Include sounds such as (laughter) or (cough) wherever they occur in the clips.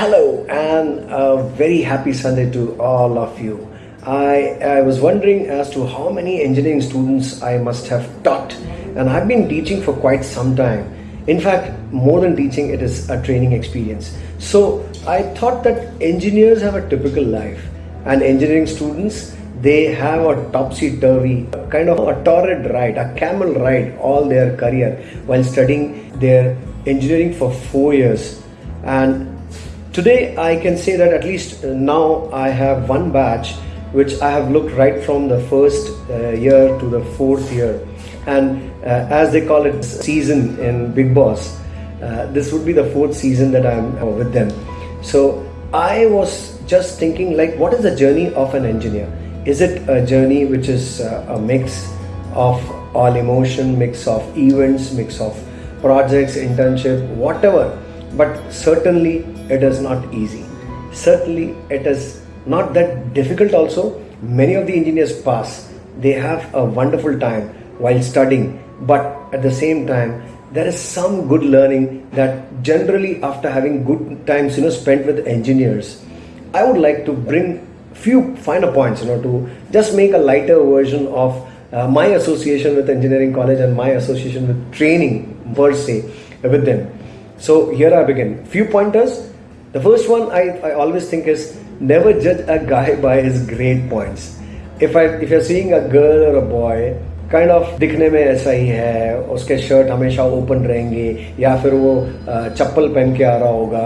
Hello and a very happy Sunday to all of you. I, I was wondering as to how many engineering students I must have taught and I've been teaching for quite some time. In fact, more than teaching, it is a training experience. So I thought that engineers have a typical life and engineering students they have a topsy-turvy kind of a torrid ride, a camel ride all their career while studying their engineering for four years. And today I can say that at least now I have one batch which I have looked right from the first uh, year to the fourth year. And uh, as they call it season in Big Boss, uh, this would be the fourth season that I'm uh, with them. So I was just thinking like what is the journey of an engineer? Is it a journey which is uh, a mix of all emotion, mix of events, mix of projects, internship, whatever. But certainly it is not easy. Certainly it is not that difficult also. Many of the engineers pass. They have a wonderful time while studying. But at the same time, there is some good learning that generally after having good times you know spent with engineers i would like to bring few finer points, you know, to just make a lighter version of uh, my association with engineering college and my association with training per se with them. So here I begin. Few pointers. The first one I, I always think is never judge a guy (laughs) by his grade points. If I if you're seeing a girl or a boy kind of दिखने में ऐसा ही है उसके shirt हमेशा open रहेंगे या फिर वो चप्पल पहन के आ रहा होगा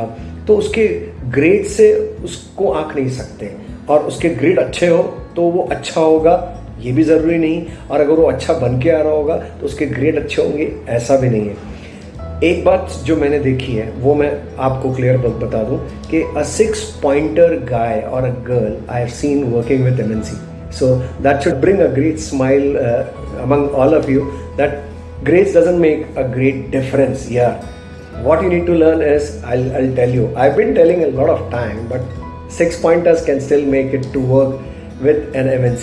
तो उसके ग्रेड से उसको आंक नहीं सकते। और उसके ग्रेड अच्छे हो तो वो अच्छा होगा ये भी ज़रूरी नहीं। और अगर वो अच्छा बन के आ रहा होगा तो उसके ग्रेड अच्छे होंगे ऐसा भी नहीं है। एक बात जो मैंने देखी है, वो मैं आपको क्लियर बता दूँ कि अ सिक्स पॉइंटर गाय और a girl I have seen working with em so that should bring a great smile among all of you that great doesn't make a great difference yeah what you need to learn as I I tell you I been telling a lot of time but six pointers can still make it to work with N M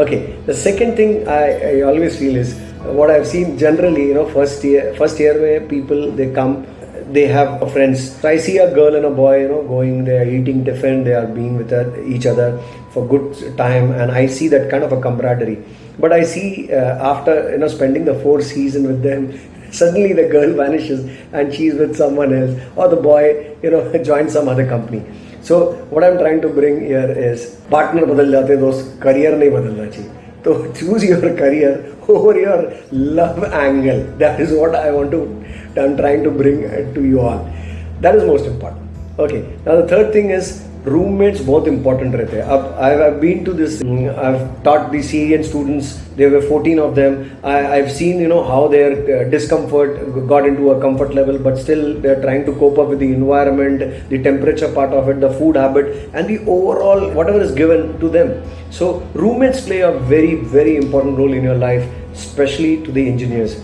okay the second thing I I always feel is what I've seen generally, you know, first year, first year where people they come, they have friends. So I see a girl and a boy, you know, going, they are eating tiffin, they are being with each other for good time, and I see that kind of a camaraderie. But I see uh, after you know spending the four season with them, (laughs) suddenly the girl vanishes and she's with someone else, or the boy, you know, (laughs) joins some other company. So what I am trying to bring year is partner बदल जाते दोस्त career नहीं बदलना चाहिए so choose your career (laughs) over your love angle. That is what I want to, I'm trying to bring to you all. That is most important. Okay, now the third thing is roommates बहुत important रहते हैं अब I have been to this I have taught the Syrian students there were 14 of them I, i've seen you know how their uh, discomfort got into a comfort level but still they're trying to cope up with the environment the temperature part of it the food habit and the overall whatever is given to them so roommates play a very very important role in your life especially to the engineers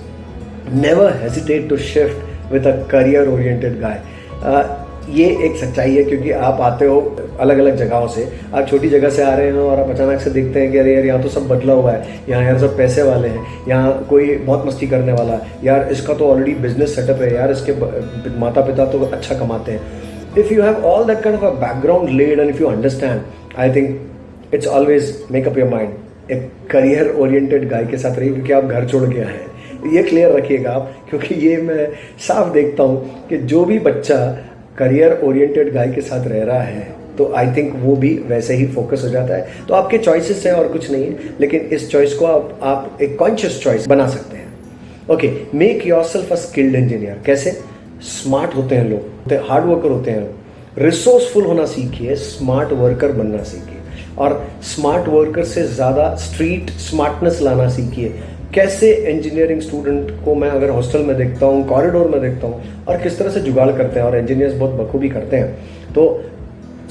never hesitate to shift with a career oriented guy uh, ये एक सच्चाई है क्योंकि आप आते हो अलग अलग जगहों से। आप छोटी जगह से आ रहे हो और आप अचानक से देखते हैं कि अरे यार, यहाँ तो सब बदला हुआ है। यहाँ यार सब पैसे वाले हैं। यहाँ कोई बहुत मस्ती करने वाला है। यार, इसका तो ऑलरेडी बिज़नेस सेटअप है। यार, इसके माता पिता तो अच्छा कमाते हैं। If you have all that kind of a background led and if you understand I think it's always make up your mind एक करियर ओरिएंटेड गाय के साथ रहिए, क्योंकि आप घर छोड़ आए हैं। ये क्लियर रखिएगा आप, क्योंकि ये मैं साफ़ देखता हूँ कि जो भी बच्चा करियर ओरिएंटेड गाय के साथ रह रहा है तो आई थिंक वो भी वैसे ही फोकस हो जाता है। तो आपके चॉइसेस हैं और कुछ नहीं है लेकिन इस चॉइस को आप आप एक कॉन्शियस चॉइस बना सकते हैं। Okay make yourself a skilled engineer कैसे? स्मार्ट होते हैं लोग हार्ड वर्कर होते हैं। रिसोर्सफुल होना सीखिए स्मार्ट वर्कर बनना सीखिए। और स्मार्ट वर्कर से ज़्यादा स्ट्रीट स्मार्टनेस लाना सीखिए। कैसे इंजीनियरिंग स्टूडेंट को मैं अगर हॉस्टल में देखता हूँ कॉरिडोर में देखता हूँ, और किस तरह से जुगाड़ करते हैं, और इंजीनियर्स बहुत बखूबी करते हैं तो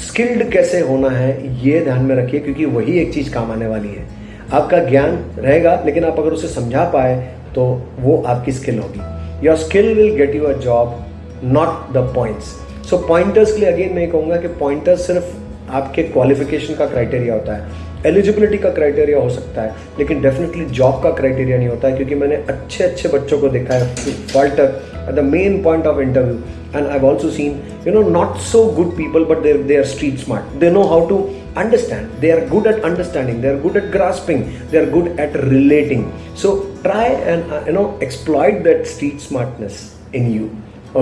स्किल्ड कैसे होना है, ये ध्यान में रखिए, क्योंकि वही एक चीज़ काम आने वाली है। आपका ज्ञान रहेगा, लेकिन आप अगर उसे समझा पाए तो वो आपकी स्किल होगी। Your skill will get you a job not the points so pointers के लिए अगेन मैं कहूँगा कि पॉइंटर्स सिर्फ़ आपके क्वालिफिकेशन का क्राइटेरिया होता है। एलिजिबिलिटी का क्राइटेरिया हो सकता है, लेकिन डेफिनेटली जॉब का क्राइटेरिया नहीं होता है, क्योंकि मैंने अच्छे अच्छे बच्चों को देखा है falter at the main point of interview and I also seen you know not so good people but there they are street smart they know how to understand they are good at understanding they are good at grasping they are good at relating so try and you know exploit that street smartness in you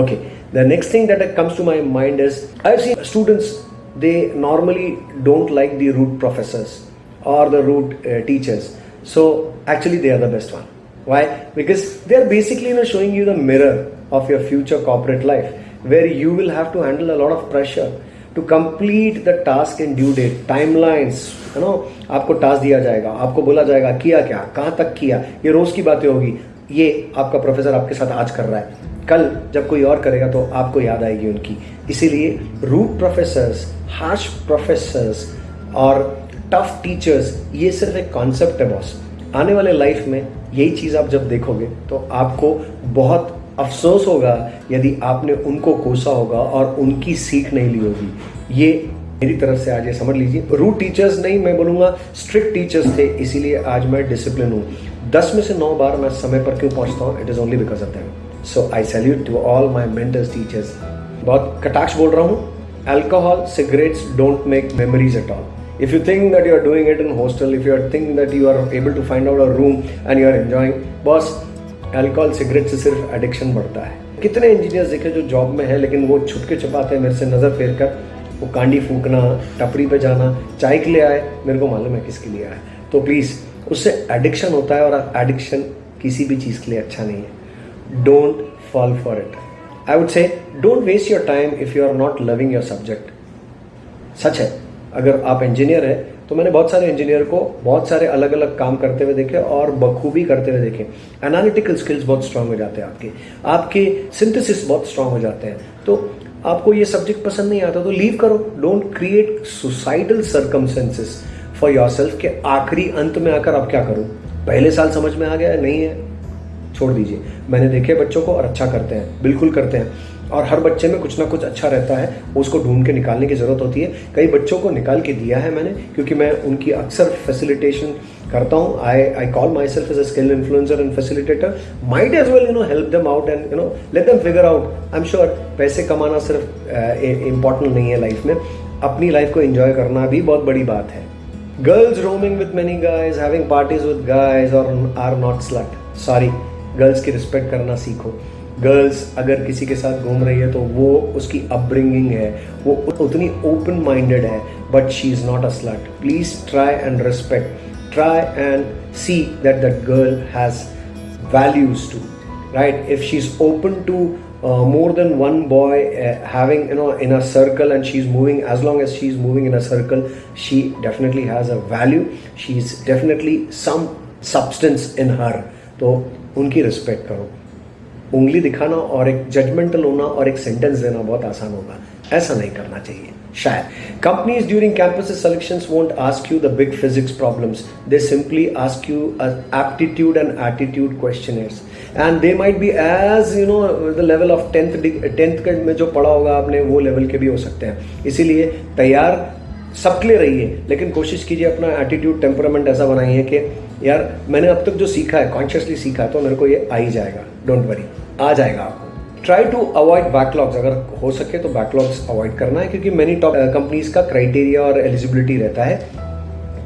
okay the next thing that comes to my mind is I see students they normally don't like the rude professors or the rude uh, teachers so actually they are the best one why? Because they are basically you know, showing you the mirror of your future corporate life where you will have to handle a lot of pressure to complete the task in due date timelines you know आपको task दिया जाएगा आपको बोला जाएगा किया क्या कहाँ तक किया ये रोज की बातें होगी ये आपका प्रोफेसर आपके साथ आज कर रहा है कल जब कोई और करेगा तो आपको याद आएगी उनकी इसीलिए रूट प्रोफेसर्स हार्श प्रोफेसर्स और टफ टीचर्स ये सिर्फ़ एक कॉन्सेप्ट है बॉस आने वाले लाइफ में यही चीज़ आप जब देखोगे तो आपको बहुत अफसोस होगा यदि आपने उनको कोसा होगा और उनकी सीख नहीं ली होगी. ये मेरी तरफ़ से आज ये समझ लीजिए. रूट टीचर्स नहीं, मैं बोलूँगा स्ट्रिक्ट टीचर्स थे, इसीलिए आज मैं डिसिप्लिन हूँ. दस में से नौ बार मैं समय पर क्यों पहुँचता हूँ? It is only because of them so I salute to all my mentors teachers बहुत कटाक्ष बोल रहा हूँ. Alcohol cigarettes don't make memories at all if you think that you are doing it in hostel, if you are thinking that you are able to find out a room and you are enjoying boss alcohol cigarette से सिर्फ़ addiction बढ़ता है। कितने engineers देखे जो job में है, लेकिन वो छुटके छुपाते हैं मेरे से नज़र फेर कर, वो कांडी फूकना, टपरी पे जाना, चाय के लिए आए, मेरे को मालूम है किसके लिए आए। तो प्लीज़ उससे एडिक्शन होता है और एडिक्शन किसी भी चीज़ के लिए अच्छा नहीं है। Don't fall for it I would say don't waste your time if you are not loving your subject सच है। अगर आप इंजीनियर हैं तो मैंने बहुत सारे इंजीनियर को बहुत सारे अलग अलग काम करते हुए देखे और बखूबी करते हुए देखे। एनालिटिकल स्किल्स बहुत स्ट्रांग हो जाते हैं आपके। आपके सिंथेसिस बहुत स्ट्रांग हो जाते हैं। तो आपको ये सब्जेक्ट पसंद नहीं आता तो लीव करो। Don't create suicidal circumstances for yourself के आखिरी अंत में आकर आप क्या करूँ? पहले साल समझ में आ गया नहीं है। छोड़ दीजिए। मैंने देखे बच्चों को और अच्छा करते हैं। बिल्कुल करते हैं। और हर बच्चे में कुछ ना कुछ अच्छा रहता है, उसको ढूंढ के निकालने की ज़रूरत होती है। कई बच्चों को निकाल के दिया है मैंने, क्योंकि मैं उनकी अक्सर फैसिलिटेशन करता हूँ। I I call myself as a skill influencer and facilitator might as well you know help them out and you know let them figure out I am sure पैसे कमाना सिर्फ़ इंपॉर्टेंट नहीं है लाइफ में। अपनी life को enjoy करना भी बहुत बड़ी बात है। Girls roaming with many guys having parties with guys और are not slut sorry girls की रिस्पेक्ट करना सीखो। गर्ल्स अगर किसी के साथ घूम रही है तो वो उसकी अपब्रिंगिंग है, वो उतनी ओपन माइंडेड है but she is not a slut please try and respect try and see that that girl has values too right if she is open to more than one boy having you know in a circle and she is moving as long as she is moving in a circle she definitely has a value she is definitely some substance in her तो उनकी respect करो। उंगली दिखाना और एक judgemental होना और एक सेंटेंस देना बहुत आसान होगा। ऐसा नहीं करना चाहिए। शायद। Companies during campus selection won't ask you the big physics problems they simply ask you aptitude and attitude question and they might be as you know the level of tenth tenth में जो पढ़ा होगा आपने, वो level के भी हो सकते हैं। इसीलिए तैयार, सबके लिए रहिए, लेकिन कोशिश कीजिए अपना एटीट्यूड टेम्परामेंट ऐसा बनाइए कि यार, मैंने अब तक जो सीखा है कॉन्शियसली सीखा है तो मेरे को ये आ ही जाएगा। डोंट वरी आ जाएगा आपको। ट्राई टू अवॉइड बैकलॉग्स अगर हो सके तो बैकलॉग्स अवॉइड करना है, क्योंकि मैनी टॉप कंपनीज़ का क्राइटेरिया और एलिजिबिलिटी रहता है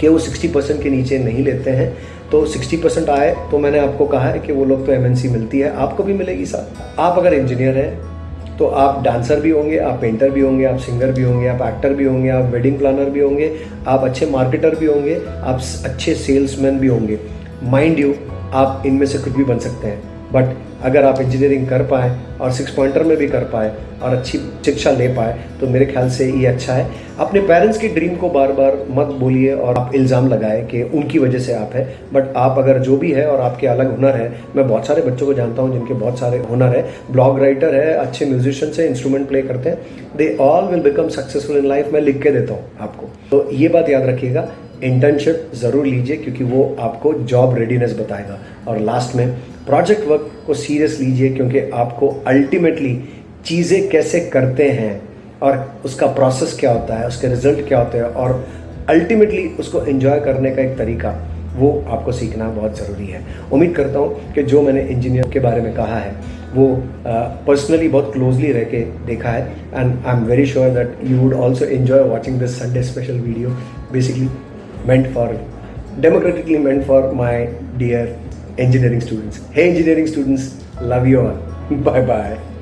कि वो 60 परसेंट के नीचे नहीं लेते हैं। तो 60 परसेंट आए तो मैंने आपको कहा है कि वो लोग तो एमएनसी मिलती है। आपको भी मिलेगी साथ आप अगर इंजीनियर हैं तो आप डांसर भी होंगे, आप पेंटर भी होंगे, आप सिंगर भी होंगे, आप एक्टर भी होंगे, आप वेडिंग प्लानर भी होंगे, आप अच्छे मार्केटर भी होंगे, आप अच्छे सेल्समैन भी होंगे। माइंड यू आप इनमें से कुछ भी बन सकते हैं। बट अगर आप इंजीनियरिंग कर पाए और सिक्स पॉइंटर में भी कर पाए और अच्छी शिक्षा ले पाए तो मेरे ख्याल से ये अच्छा है। अपने पेरेंट्स की ड्रीम को बार बार मत बोलिए और आप इल्ज़ाम लगाए कि उनकी वजह से आप है। बट आप अगर जो भी है और आपके अलग हुनर है, मैं बहुत सारे बच्चों को जानता हूँ जिनके बहुत सारे हुनर है। ब्लॉग राइटर है, अच्छे म्यूजिशियन से इंस्ट्रूमेंट प्ले करते हैं। They all will become successful in life मैं लिख के देता हूँ आपको। तो ये बात याद रखिएगा इंटर्नशिप ज़रूर लीजिए क्योंकि वो आपको जॉब रेडीनेस बताएगा। और लास्ट में प्रोजेक्ट वर्क को सीरियस लीजिए क्योंकि आपको अल्टीमेटली चीज़ें कैसे करते हैं और उसका प्रोसेस क्या होता है उसके रिज़ल्ट क्या होते हैं और अल्टीमेटली उसको एंजॉय करने का एक तरीका वो आपको सीखना बहुत ज़रूरी है। उम्मीद करता हूँ कि जो मैंने इंजीनियर के बारे में कहा है वो पर्सनली uh, बहुत क्लोजली रह के देखा है। And I am very sure that you would also enjoy watching this Sunday special video basically meant for democratically meant for my dear engineering students. Hey engineering students love you all. (laughs) Bye bye